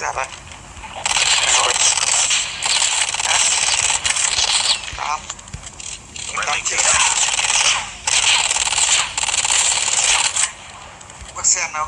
ra đây rồi Đó. chúng ta chưa? Bác sen đâu.